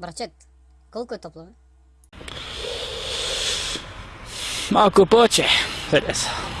Брачет, колко е топло? Малко повече. 50.